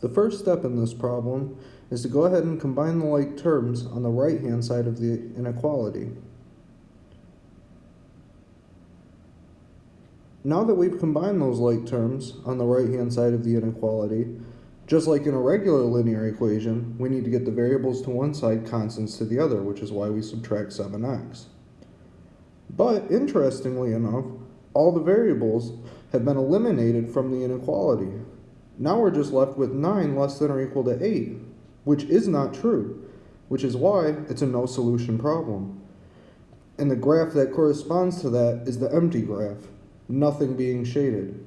The first step in this problem is to go ahead and combine the like terms on the right hand side of the inequality. Now that we've combined those like terms on the right hand side of the inequality, just like in a regular linear equation, we need to get the variables to one side, constants to the other, which is why we subtract 7x. But interestingly enough, all the variables have been eliminated from the inequality. Now we're just left with 9 less than or equal to 8, which is not true, which is why it's a no solution problem. And the graph that corresponds to that is the empty graph, nothing being shaded.